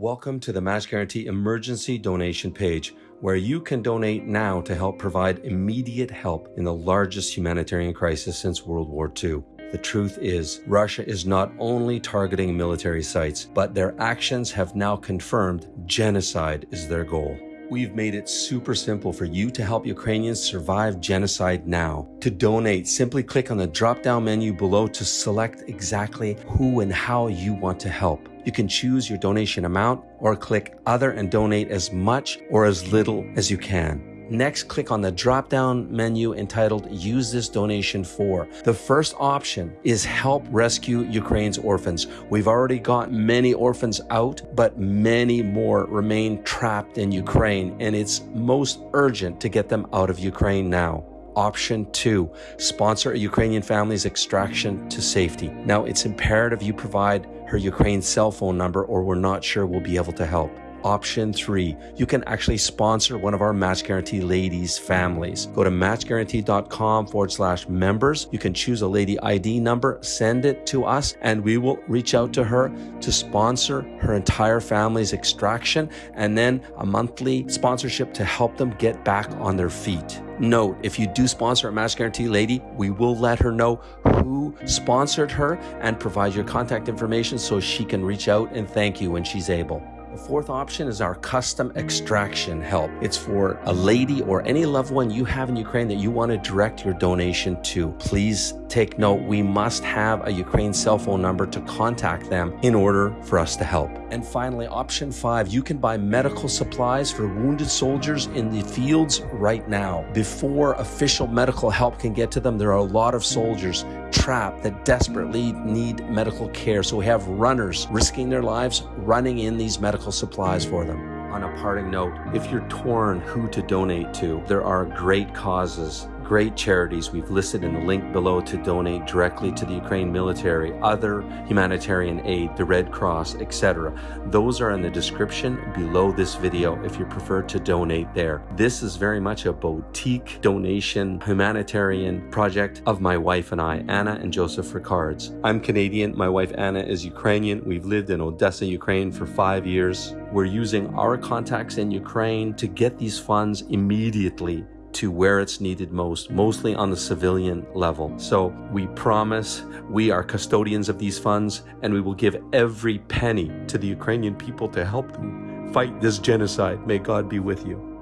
Welcome to the Match Guarantee emergency donation page, where you can donate now to help provide immediate help in the largest humanitarian crisis since World War II. The truth is, Russia is not only targeting military sites, but their actions have now confirmed genocide is their goal. We've made it super simple for you to help Ukrainians survive genocide now. To donate, simply click on the drop down menu below to select exactly who and how you want to help. You can choose your donation amount or click other and donate as much or as little as you can. Next, click on the drop down menu entitled Use this donation for. The first option is Help Rescue Ukraine's Orphans. We've already got many orphans out, but many more remain trapped in Ukraine, and it's most urgent to get them out of Ukraine now. Option two, sponsor a Ukrainian family's extraction to safety. Now, it's imperative you provide her Ukraine cell phone number or we're not sure we'll be able to help. Option three, you can actually sponsor one of our Match Guarantee ladies' families. Go to matchguarantee.com forward slash members. You can choose a lady ID number, send it to us, and we will reach out to her to sponsor her entire family's extraction and then a monthly sponsorship to help them get back on their feet. Note, if you do sponsor a Match Guarantee lady, we will let her know who sponsored her and provide your contact information so she can reach out and thank you when she's able. The fourth option is our custom extraction help. It's for a lady or any loved one you have in Ukraine that you want to direct your donation to. Please take note, we must have a Ukraine cell phone number to contact them in order for us to help. And finally, option five, you can buy medical supplies for wounded soldiers in the fields right now. Before official medical help can get to them, there are a lot of soldiers that desperately need medical care. So we have runners risking their lives running in these medical supplies for them. On a parting note, if you're torn who to donate to, there are great causes great charities we've listed in the link below to donate directly to the Ukraine military, other humanitarian aid, the Red Cross, etc. Those are in the description below this video if you prefer to donate there. This is very much a boutique donation humanitarian project of my wife and I, Anna and Joseph Ricards. I'm Canadian, my wife Anna is Ukrainian. We've lived in Odessa, Ukraine for five years. We're using our contacts in Ukraine to get these funds immediately to where it's needed most, mostly on the civilian level. So we promise we are custodians of these funds and we will give every penny to the Ukrainian people to help them fight this genocide. May God be with you.